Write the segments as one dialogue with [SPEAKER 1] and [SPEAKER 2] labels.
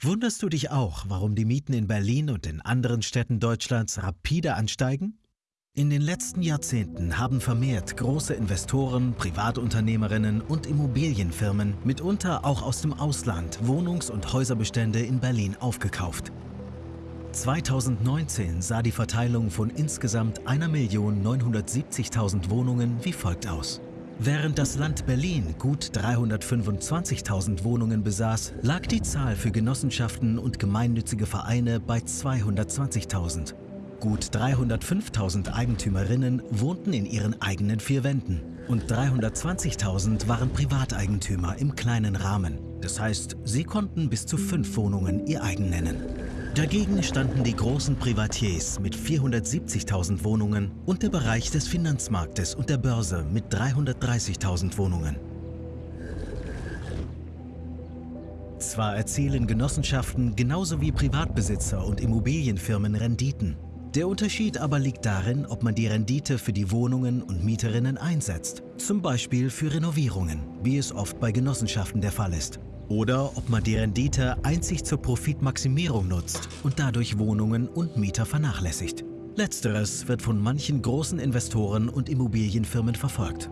[SPEAKER 1] Wunderst du dich auch, warum die Mieten in Berlin und in anderen Städten Deutschlands rapide ansteigen? In den letzten Jahrzehnten haben vermehrt große Investoren, Privatunternehmerinnen und Immobilienfirmen, mitunter auch aus dem Ausland, Wohnungs- und Häuserbestände in Berlin aufgekauft. 2019 sah die Verteilung von insgesamt 1.970.000 Wohnungen wie folgt aus. Während das Land Berlin gut 325.000 Wohnungen besaß, lag die Zahl für Genossenschaften und gemeinnützige Vereine bei 220.000. Gut 305.000 Eigentümerinnen wohnten in ihren eigenen vier Wänden und 320.000 waren Privateigentümer im kleinen Rahmen. Das heißt, sie konnten bis zu fünf Wohnungen ihr eigen nennen. Dagegen standen die großen Privatiers mit 470.000 Wohnungen und der Bereich des Finanzmarktes und der Börse mit 330.000 Wohnungen. Zwar erzielen Genossenschaften genauso wie Privatbesitzer und Immobilienfirmen Renditen. Der Unterschied aber liegt darin, ob man die Rendite für die Wohnungen und Mieterinnen einsetzt, zum Beispiel für Renovierungen, wie es oft bei Genossenschaften der Fall ist. Oder ob man die Rendite einzig zur Profitmaximierung nutzt und dadurch Wohnungen und Mieter vernachlässigt. Letzteres wird von manchen großen Investoren und Immobilienfirmen verfolgt.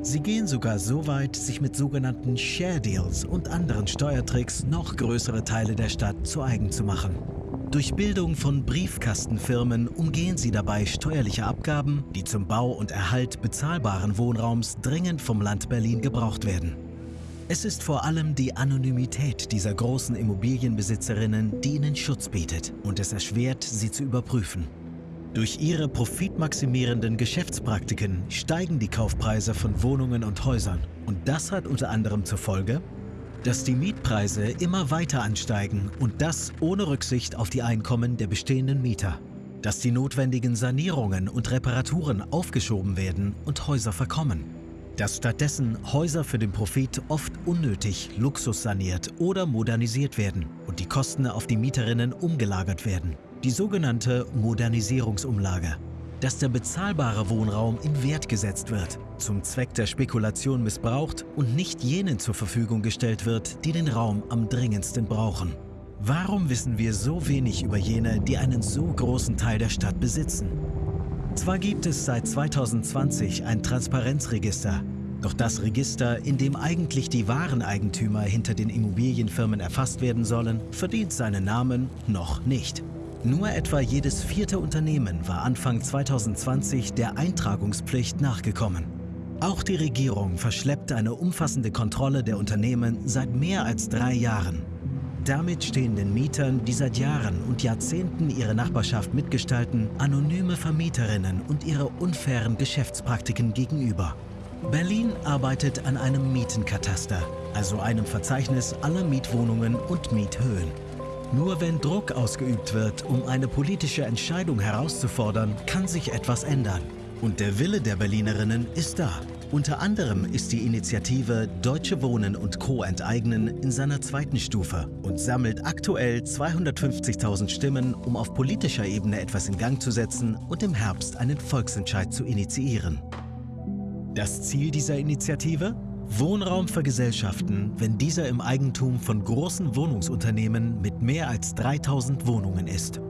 [SPEAKER 1] Sie gehen sogar so weit, sich mit sogenannten Share Deals und anderen Steuertricks noch größere Teile der Stadt zu eigen zu machen. Durch Bildung von Briefkastenfirmen umgehen sie dabei steuerliche Abgaben, die zum Bau und Erhalt bezahlbaren Wohnraums dringend vom Land Berlin gebraucht werden. Es ist vor allem die Anonymität dieser großen Immobilienbesitzerinnen, die ihnen Schutz bietet und es erschwert, sie zu überprüfen. Durch ihre profitmaximierenden Geschäftspraktiken steigen die Kaufpreise von Wohnungen und Häusern. Und das hat unter anderem zur Folge, dass die Mietpreise immer weiter ansteigen und das ohne Rücksicht auf die Einkommen der bestehenden Mieter. Dass die notwendigen Sanierungen und Reparaturen aufgeschoben werden und Häuser verkommen dass stattdessen Häuser für den Profit oft unnötig luxussaniert oder modernisiert werden und die Kosten auf die Mieterinnen umgelagert werden. Die sogenannte Modernisierungsumlage. Dass der bezahlbare Wohnraum in Wert gesetzt wird, zum Zweck der Spekulation missbraucht und nicht jenen zur Verfügung gestellt wird, die den Raum am dringendsten brauchen. Warum wissen wir so wenig über jene, die einen so großen Teil der Stadt besitzen? Zwar gibt es seit 2020 ein Transparenzregister, doch das Register, in dem eigentlich die wahren Eigentümer hinter den Immobilienfirmen erfasst werden sollen, verdient seinen Namen noch nicht. Nur etwa jedes vierte Unternehmen war Anfang 2020 der Eintragungspflicht nachgekommen. Auch die Regierung verschleppt eine umfassende Kontrolle der Unternehmen seit mehr als drei Jahren. Damit stehen den Mietern, die seit Jahren und Jahrzehnten ihre Nachbarschaft mitgestalten, anonyme Vermieterinnen und ihre unfairen Geschäftspraktiken gegenüber. Berlin arbeitet an einem Mietenkataster, also einem Verzeichnis aller Mietwohnungen und Miethöhen. Nur wenn Druck ausgeübt wird, um eine politische Entscheidung herauszufordern, kann sich etwas ändern. Und der Wille der Berlinerinnen ist da. Unter anderem ist die Initiative Deutsche Wohnen und Co. enteignen in seiner zweiten Stufe und sammelt aktuell 250.000 Stimmen, um auf politischer Ebene etwas in Gang zu setzen und im Herbst einen Volksentscheid zu initiieren. Das Ziel dieser Initiative? Wohnraum für Gesellschaften, wenn dieser im Eigentum von großen Wohnungsunternehmen mit mehr als 3000 Wohnungen ist.